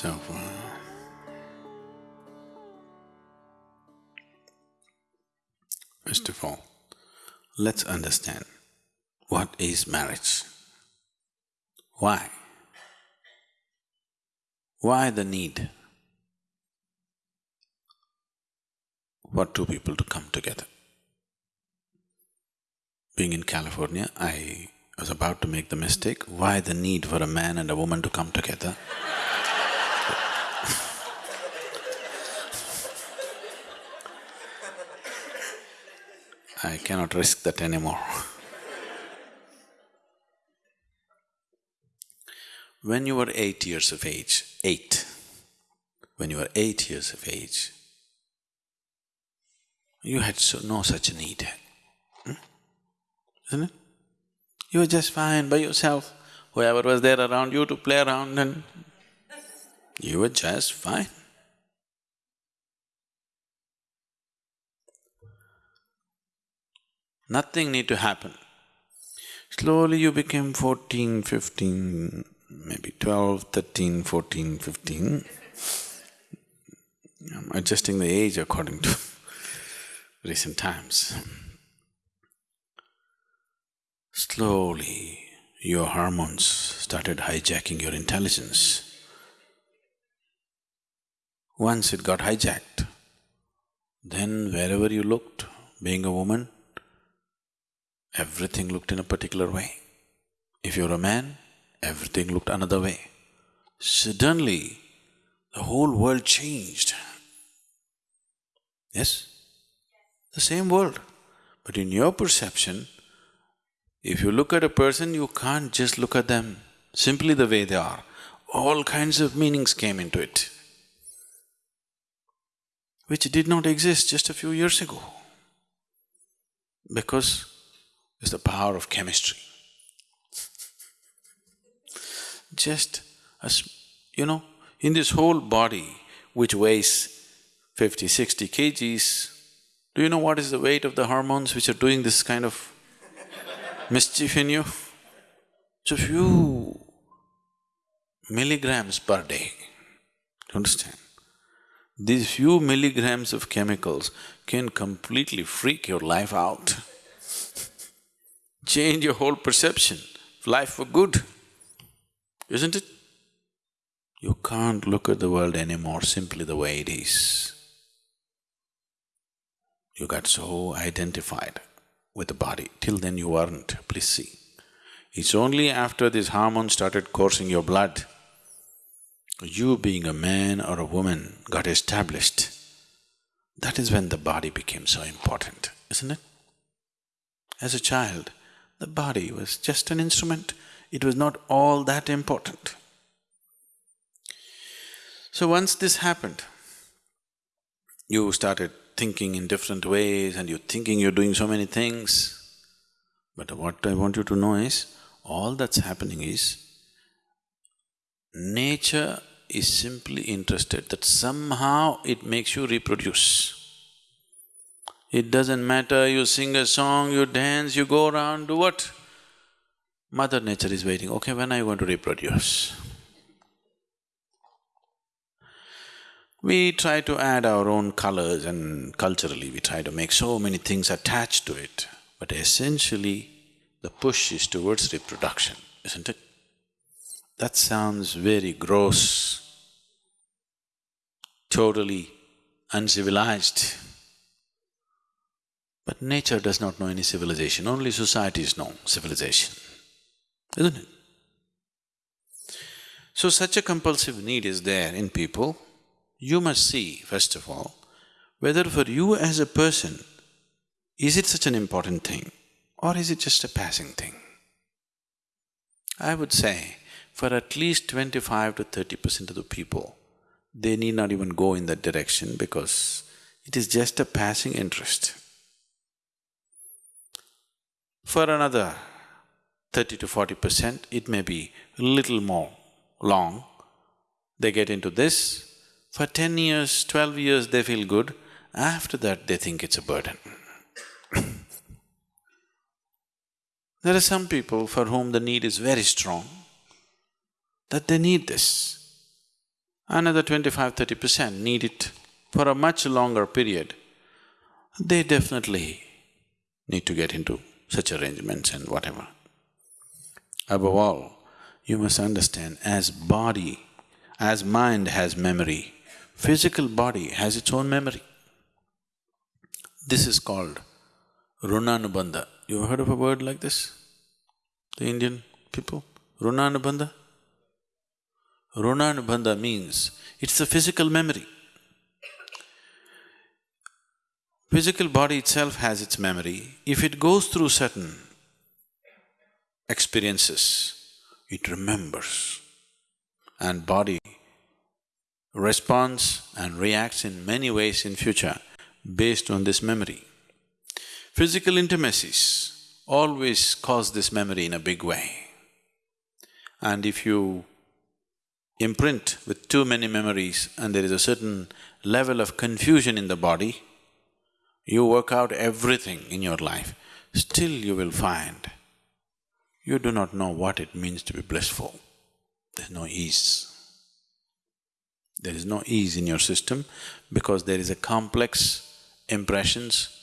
So, uh, first of all, let's understand what is marriage. Why? Why the need for two people to come together? Being in California, I was about to make the mistake, why the need for a man and a woman to come together? I cannot risk that anymore. when you were eight years of age, eight, when you were eight years of age, you had so, no such need, hmm? isn't it? You were just fine by yourself, whoever was there around you to play around and you were just fine. Nothing need to happen. Slowly you became fourteen, fifteen, maybe twelve, thirteen, fourteen, fifteen. I'm adjusting the age according to recent times. Slowly, your hormones started hijacking your intelligence. Once it got hijacked, then wherever you looked, being a woman, everything looked in a particular way. If you're a man, everything looked another way. Suddenly, the whole world changed. Yes? The same world. But in your perception, if you look at a person, you can't just look at them simply the way they are. All kinds of meanings came into it, which did not exist just a few years ago. Because it's the power of chemistry. Just as, you know, in this whole body which weighs 50, 60 kgs, do you know what is the weight of the hormones which are doing this kind of mischief in you? It's a few milligrams per day, do you understand? These few milligrams of chemicals can completely freak your life out change your whole perception of life for good, isn't it? You can't look at the world anymore simply the way it is. You got so identified with the body, till then you weren't, please see. It's only after this hormone started coursing your blood, you being a man or a woman got established. That is when the body became so important, isn't it? As a child, the body was just an instrument, it was not all that important. So once this happened, you started thinking in different ways and you're thinking you're doing so many things. But what I want you to know is, all that's happening is, nature is simply interested that somehow it makes you reproduce. It doesn't matter, you sing a song, you dance, you go around, do what? Mother Nature is waiting, okay, when are you going to reproduce? We try to add our own colors and culturally we try to make so many things attached to it, but essentially the push is towards reproduction, isn't it? That sounds very gross, totally uncivilized. But nature does not know any civilization, only societies know civilization, isn't it? So such a compulsive need is there in people, you must see, first of all, whether for you as a person, is it such an important thing or is it just a passing thing? I would say, for at least twenty-five to thirty percent of the people, they need not even go in that direction because it is just a passing interest. For another thirty to forty percent, it may be little more long. They get into this, for ten years, twelve years they feel good, after that they think it's a burden. there are some people for whom the need is very strong, that they need this. another 25 30 percent need it for a much longer period, they definitely need to get into such arrangements and whatever. Above all, you must understand as body, as mind has memory, physical body has its own memory. This is called runanubandha. You heard of a word like this? The Indian people? Runanubandha? Runanubandha means it's a physical memory. Physical body itself has its memory. If it goes through certain experiences, it remembers. And body responds and reacts in many ways in future based on this memory. Physical intimacies always cause this memory in a big way. And if you imprint with too many memories and there is a certain level of confusion in the body, you work out everything in your life, still you will find you do not know what it means to be blissful. There's no ease. There is no ease in your system because there is a complex impressions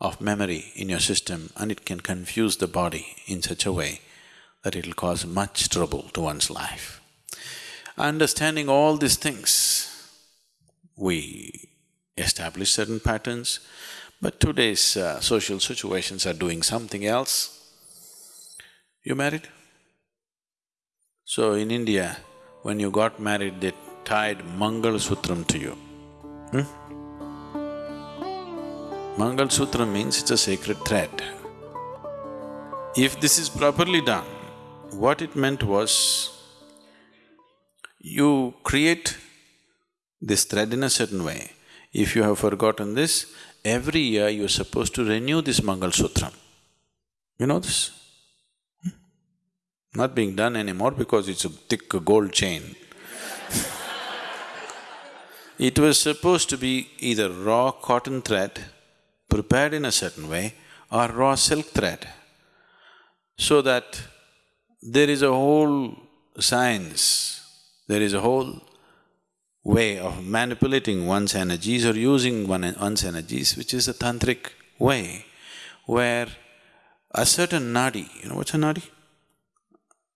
of memory in your system and it can confuse the body in such a way that it'll cause much trouble to one's life. Understanding all these things, we establish certain patterns, but today's uh, social situations are doing something else. You married? So in India, when you got married, they tied Mangal Sutram to you. Hmm? Mangal Sutra means it's a sacred thread. If this is properly done, what it meant was, you create this thread in a certain way. If you have forgotten this, every year you're supposed to renew this Mangal Sutram. You know this? Hmm? Not being done anymore because it's a thick gold chain. it was supposed to be either raw cotton thread prepared in a certain way or raw silk thread, so that there is a whole science, there is a whole way of manipulating one's energies or using one, one's energies, which is a tantric way, where a certain nadi, you know what's a nadi?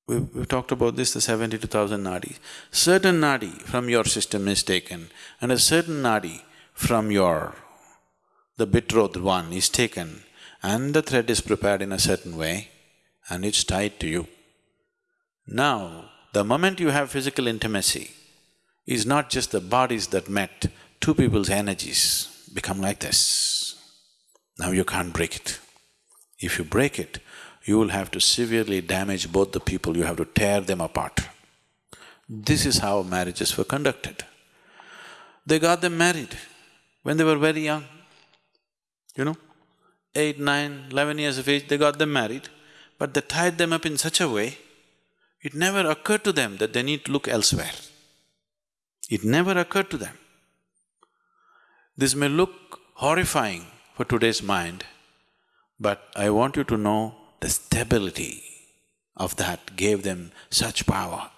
We've, we've talked about this, the seventy-two thousand nadis. Certain nadi from your system is taken and a certain nadi from your the betrothed one is taken and the thread is prepared in a certain way and it's tied to you. Now, the moment you have physical intimacy, is not just the bodies that met, two people's energies become like this. Now you can't break it. If you break it, you will have to severely damage both the people, you have to tear them apart. This is how marriages were conducted. They got them married when they were very young you know, eight, nine, eleven years of age, they got them married, but they tied them up in such a way, it never occurred to them that they need to look elsewhere. It never occurred to them. This may look horrifying for today's mind, but I want you to know the stability of that gave them such power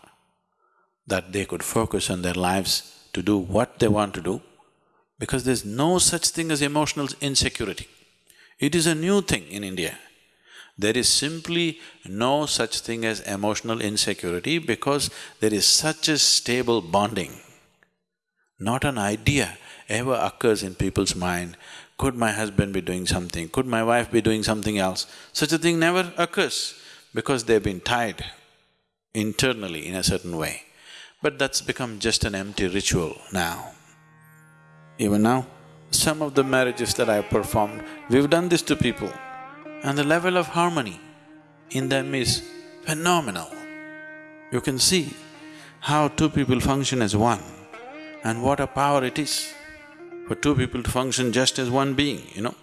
that they could focus on their lives to do what they want to do because there's no such thing as emotional insecurity. It is a new thing in India. There is simply no such thing as emotional insecurity because there is such a stable bonding. Not an idea ever occurs in people's mind, could my husband be doing something, could my wife be doing something else? Such a thing never occurs because they've been tied internally in a certain way. But that's become just an empty ritual now. Even now, some of the marriages that I've performed, we've done this to people and the level of harmony in them is phenomenal. You can see how two people function as one and what a power it is for two people to function just as one being, you know.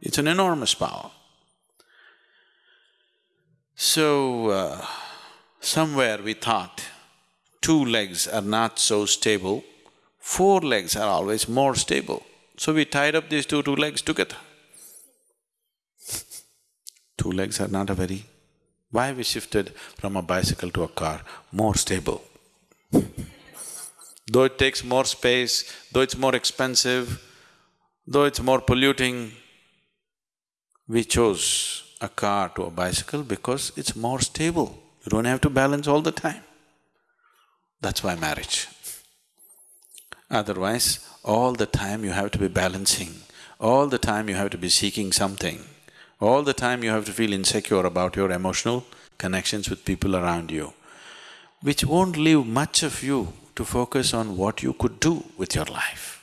It's an enormous power. So, uh, somewhere we thought two legs are not so stable, four legs are always more stable. So we tied up these two two legs together. two legs are not a very… Why we shifted from a bicycle to a car? More stable Though it takes more space, though it's more expensive, though it's more polluting, we chose a car to a bicycle because it's more stable. You don't have to balance all the time. That's why marriage. Otherwise, all the time you have to be balancing, all the time you have to be seeking something, all the time you have to feel insecure about your emotional connections with people around you, which won't leave much of you to focus on what you could do with your life.